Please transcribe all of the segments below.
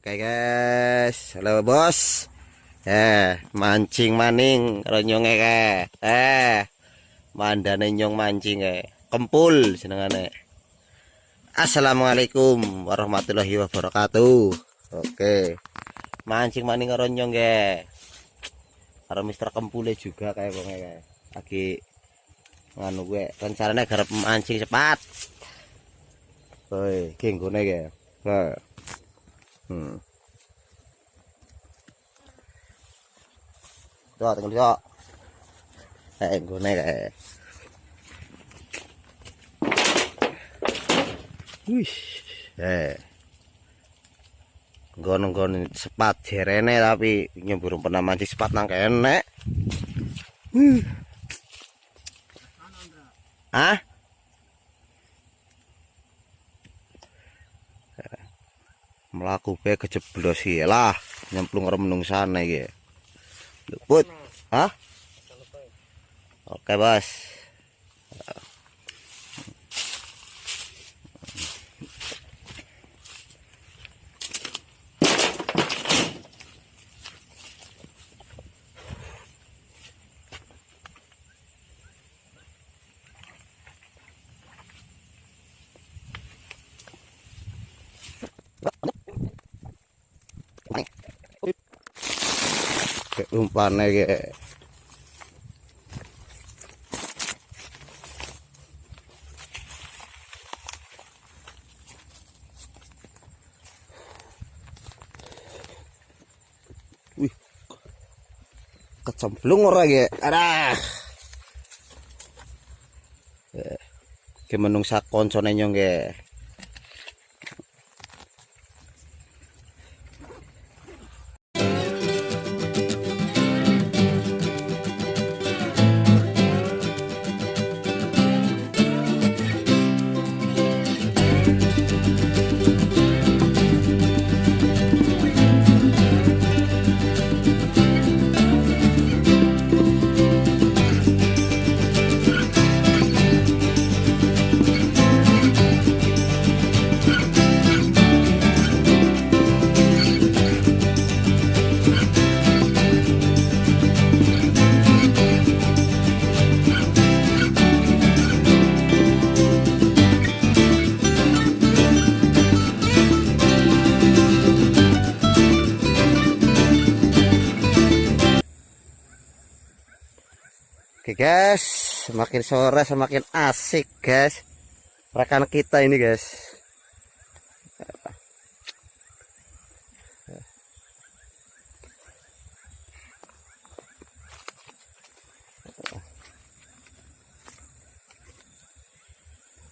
Oke guys, halo bos. Eh, mancing maning ronyonge ke. Eh, mandane nyong mancing ke. Kempul senengane. Assalamualaikum warahmatullahi wabarakatuh. Oke. Mancing maning ronyong ke. Karo Mister Kempule juga kayak wong kayak. Lagi nganu gue rencananya garap mancing cepat. Woi, kenggone ke. Nah. Hmm. Tuh, tengok dia. Eh, gue kayak. Wih, eh. Gon-gon sepat jerene tapi nyebur pernah mancing sepat nang kene. Hmm. Hah? Melaku be kejeblos lah nyemplung remnung sana ya luput hah? Oke bos umpane ge Wih. Kecemplung ora ge. Arah. Eh, Ke menungsa koncone nyong Oke guys, semakin sore semakin asik guys. Rekan kita ini guys.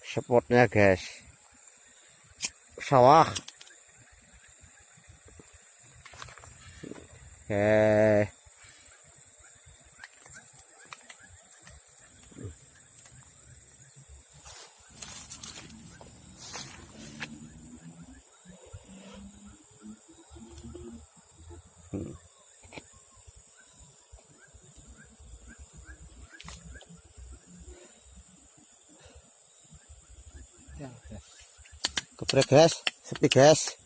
Spotnya guys. Sawah. Oke. Geprek guys, sepi guys.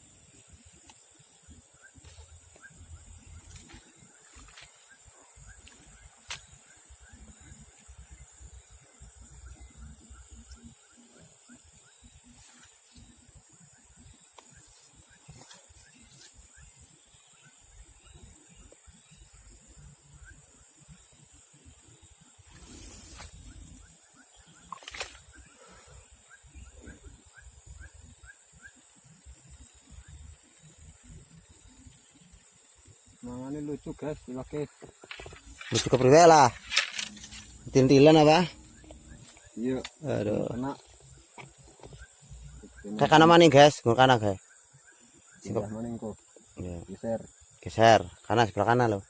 Mangane lucu guys, dipakai. Lucu kepriwe lah. Tintilan apa? Iya, Aduh. kena. Kayak kanan mana guys? Gue kanan guys. Sebelah mana kok? Ya. Geser. Geser, kanan sebelah kanan loh.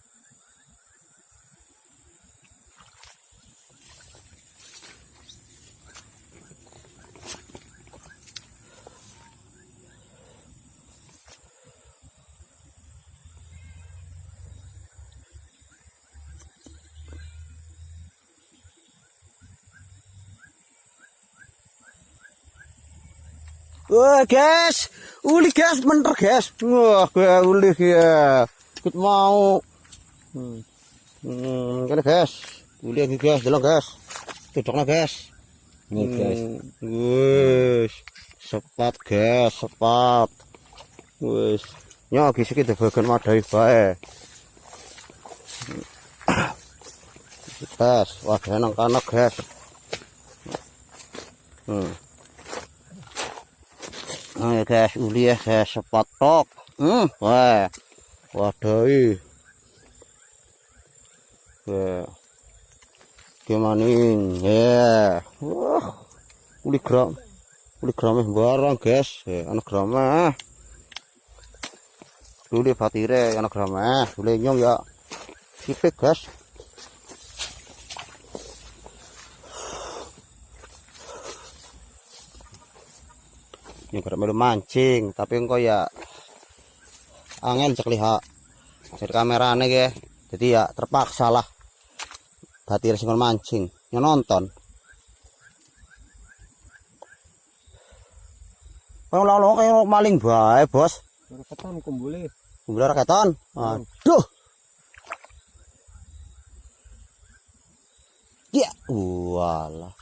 Wah, guys. Uli, guys, mentor, guys. Wah, gue uli ya. Ikut mau. Hmm. Hmm, kene, guys. Uli lagi, guys. Jalan, guys. Cocoknya, guys. Nih, guys. Hmm, Wis. Sepat, guys, sepat. Wis. Nyok iki iki bagian madai bae. Guys, wadah nang kana, guys. Hmm. Ayo guys, uli ya guys, sepat tok. Hmm, wah. Wadai. Wah. Gimana ini? Ya. Wah. Uli gram. Uli gramnya barang, guys. Ya, anak gramnya. Uli batire anak gramnya. Uli nyong ya. Sipik, guys. Ini gara melu mancing, tapi engko ya angel cek lihat dari kamerane ge. Jadi ya terpaksa lah. Batir sing mancing, yang nonton. Kalau lalu kayak maling bae, Bos. Ora ketan kumbule. Kumpul raketan. Aduh. Ya, walah.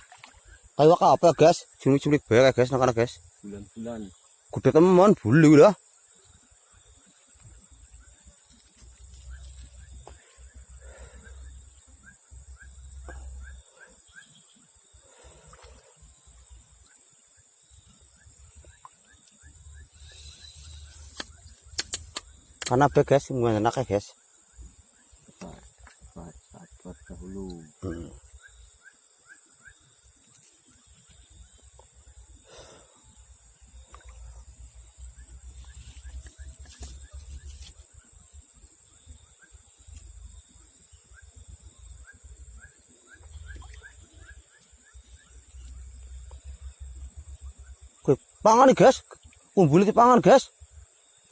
Kayak apa ya, guys? Cilik-cilik bae, guys, nang kana, guys. Bulan-bulan. Gede teman, bulu lah. Karena apa guys, enak ya guys. Sabar, sabar dahulu. Hmm. Oke, pangan nih guys. Kumpul di pangan guys.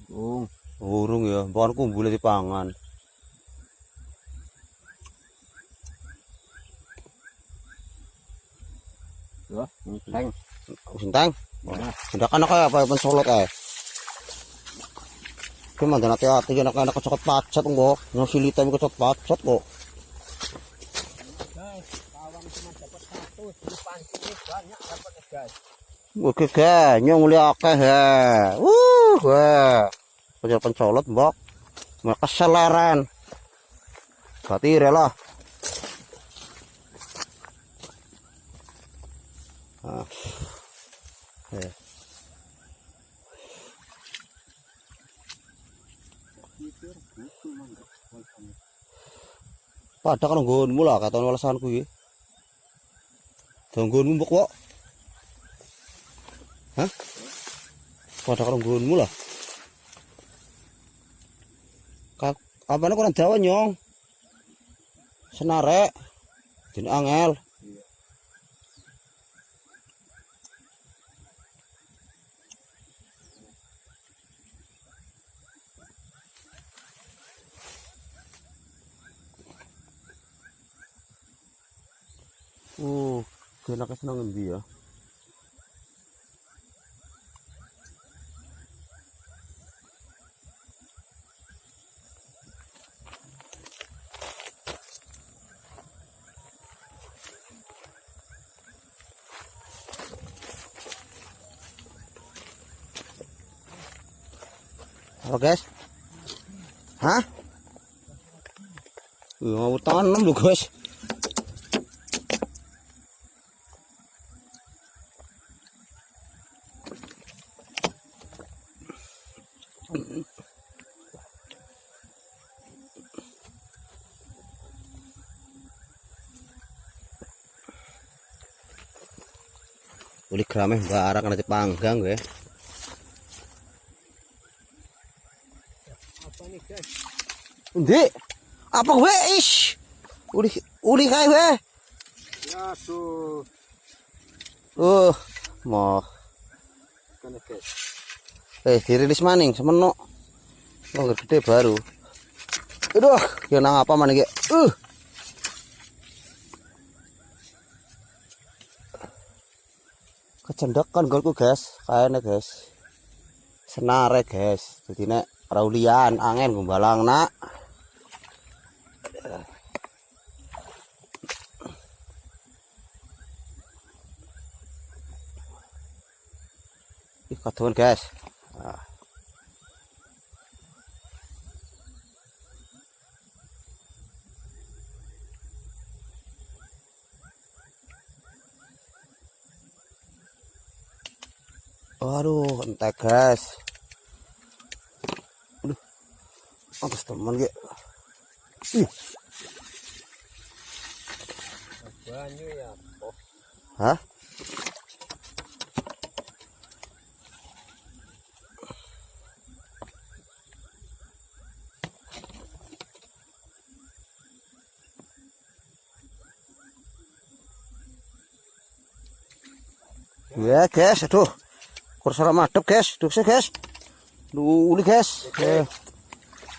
Oh, Urung ya, pangan. ya, enteng. Sintang. Nah, Sudah kan kayak apa pensolot eh. Gimana nanti hati anak anak kecokot pacet kok. Ngasilita mi kecokot pacet kok. guys, kawan cuma dapat satu, di pancing banyak dapat guys. Oke ke, nyong mulia akeh ya. Uh, wah. Penjara pencolot mbok. Mereka keseleran. Berarti rela. Ah. Eh. Pada kan nggonmu lah kata walesanku iki. Donggonmu mbok kok. Pada kan nggonmu lah. Kak, apane kurang dawa nyong? Senarek. Din angel. Uh, kena senang ngendi Apa guys? Hah? Uh, mau tanam lu guys. Uli grameh barang nanti panggang gue. Apa nih guys? Undi, apa gue ish? Uli uli kae gue. Ya tuh, Uh, mau guys. eh dirilis maning semeno. Oh, gede baru. Aduh, ya nang apa mana ge? Uh. kecendekan golku guys kayaknya guys senare guys jadi nek raulian angin gumbalang nak ih guys Ah. Aduh, entek guys. Aduh, atas teman ge. Ih, Banyu ya. Oh, hah? Ya guys, aduh. Kursor madep guys, duh sih guys. Uli guys. Eh,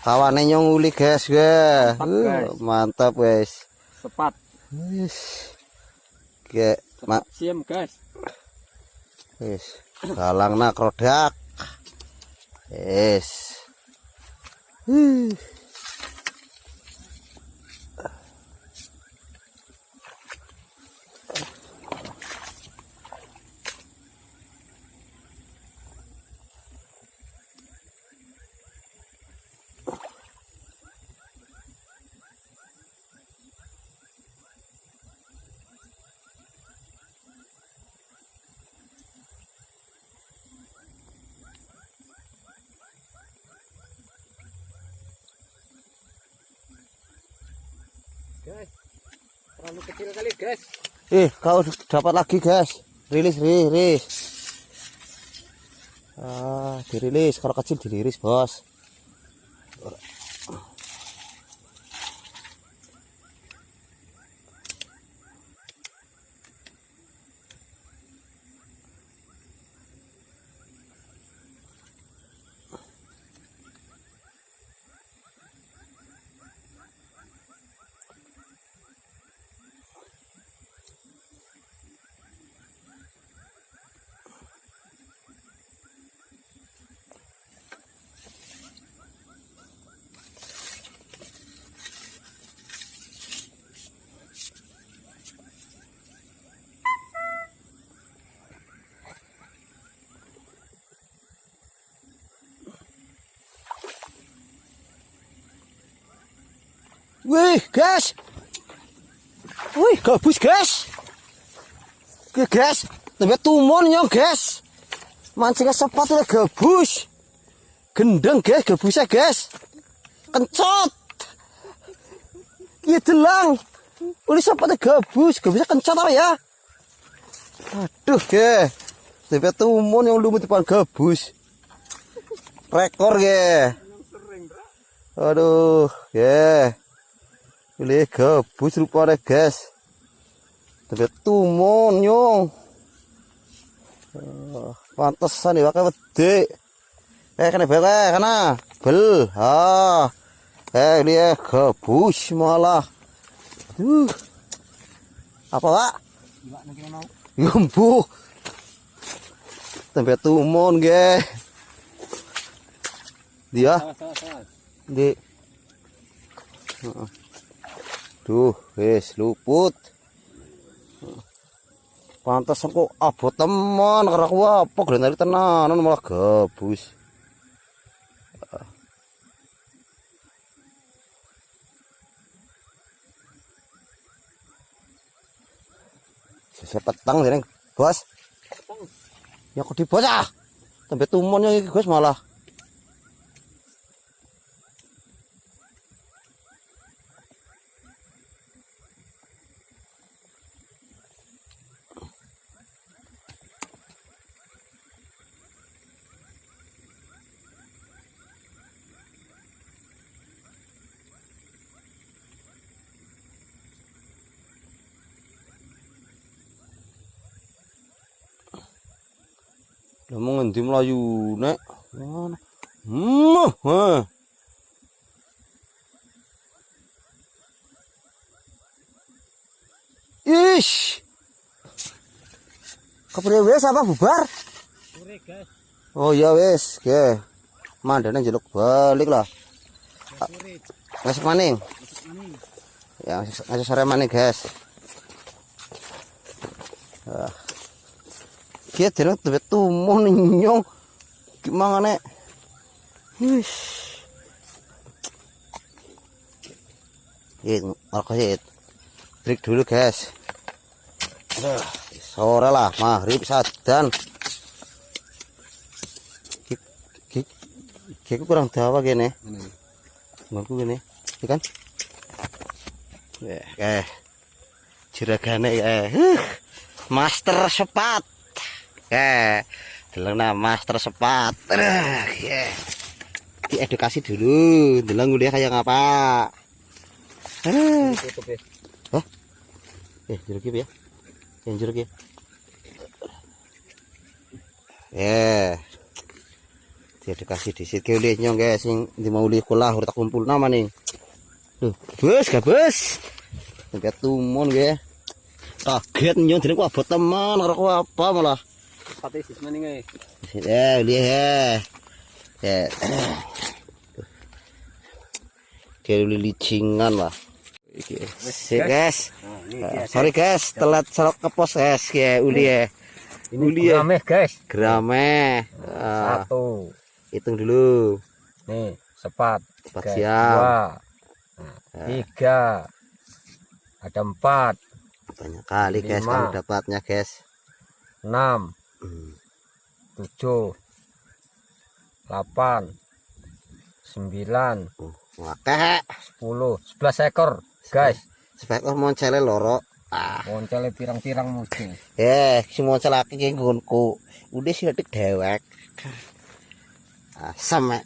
Kawane nyong uli guys, ya. Mantap, Uh, guys. mantap guys. sepat. Wis. Ge, mak Siam guys. wis. Galang nak rodak. Wis. Terlalu kecil kali guys. Eh, kau dapat lagi, guys. Rilis, rilis. Ah, dirilis. Kalau kecil dirilis, Bos. Wih, guys. Wih, gabus, guys. Oke, guys. Tapi tumon nyong, guys. Mancingnya sepat udah gabus. Gendeng, guys, gabusnya, guys. Kencot. Iya, delang. Udah sepatnya gabus. Gabusnya kencot apa ya? Aduh, guys. Tapi tumon yang lumut depan gabus. Rekor, guys. Aduh, ya. Pilih gabus rupanya guys. Tapi tumon nyong. Ah, Pantesan ya pakai wedi. Eh kena bel eh kana. Bel. Ha. Eh ini ya gabus malah. Duh. Apa, Pak? Iwak mau. Tempe tumon ge. Dia di Heeh. Duh, wis luput. Pantas kok abot teman karena aku apa grenari tenanan malah gabus. Saya petang jeneng, Bos. Ya kok di bos ah. Tempe tumon yang iki, Gus malah. Ngendi mlayu nek? Ngono. Hmm. heh. Ish. Kepriye wis apa bubar? Oh iya wis, ge. Mandane njeluk balik lah. Besok maning. Ya, ngasih sore maning, guys. Ah. Kia dene tuwet tumuh nyong. Gimana nek? Wis. Ini sih. Break dulu, guys. Sore lah, maghrib sadan. Kiki kurang dawa gini. Ngomongku gini, ya kan? Ya, eh. Juragane eh. Master sepat. Eh, deleng nah master sepat. Aduh, ya. Diedukasi dulu, deleng kuliah kayak ngapa. Aduh. Ya. Eh, jeruk ya. Yang jeruk ya. Eh. Diedukasi di situ kuliah nyong guys sing di mau kuliah kulah urut kumpul nama nih. Duh, bus gak bus. Sampai tumun gue. Kaget nyong jadi ku abot teman karo apa malah. Maning eh. Eh, lihat ya. Ya. Kayak licingan lah. Iki. Sip, guys. Nah, ini Ah, dia. sorry guys, telat serok ke pos guys, ya uli ya. Ini Uli ya. grameh guys. Grame. Ah, Satu. hitung dulu. Nih, sepat. Guys, siam. Dua. Nah, tiga. Ada empat. Banyak kali guys kamu dapatnya guys. Enam. Tujuh. Delapan. Sembilan. Wakeh. Sepuluh. Sebelas ekor. Guys. Sepekor moncele loro. Ah, Moncele pirang-pirang mungkin. eh si moncel laki ki nggonku. Udah sih detik dewek. Asam mek.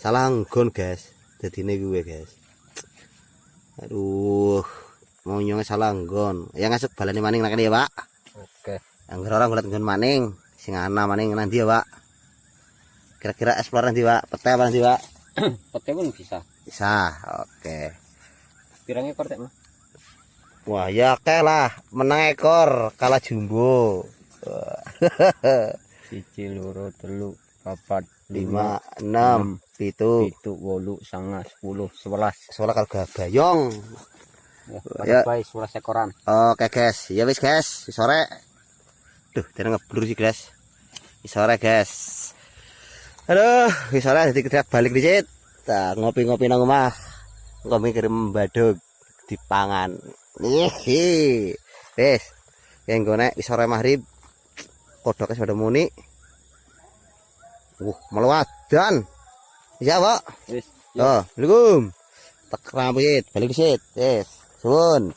Salah nggon guys. Dadine gue guys. Aduh. Mau nyongnya salah nggon. Ya ngasuk balani maning nak ya, Pak. Angger orang ngeliat nggon maning. Sing ana maning nanti ya, Pak. Kira-kira explore nanti, Pak. Pete apa nanti, Pak? Pete pun bisa. Bisa. Oke. Pirang ekor mah. Wah, ya oke lah. Menang ekor kalah jumbo. Siji loro telu papat lima enam pitu pitu wolu sanga sepuluh sebelas soalnya kalau gak bayong ya Ya. sebelas ekoran oke guys ya wis guys sore duh tidak ngeblur sih guys. Wis sore guys. Aduh wis sore jadi kita balik dikit nah, ngopi-ngopi nang rumah ngopi kirim badug di pangan. Nih wis yang gue wis sore maghrib kodoknya sudah muni. Uh melawadan iya pak? Wis Oh, Assalamualaikum. Tak balik di sit. Yes. Suwun.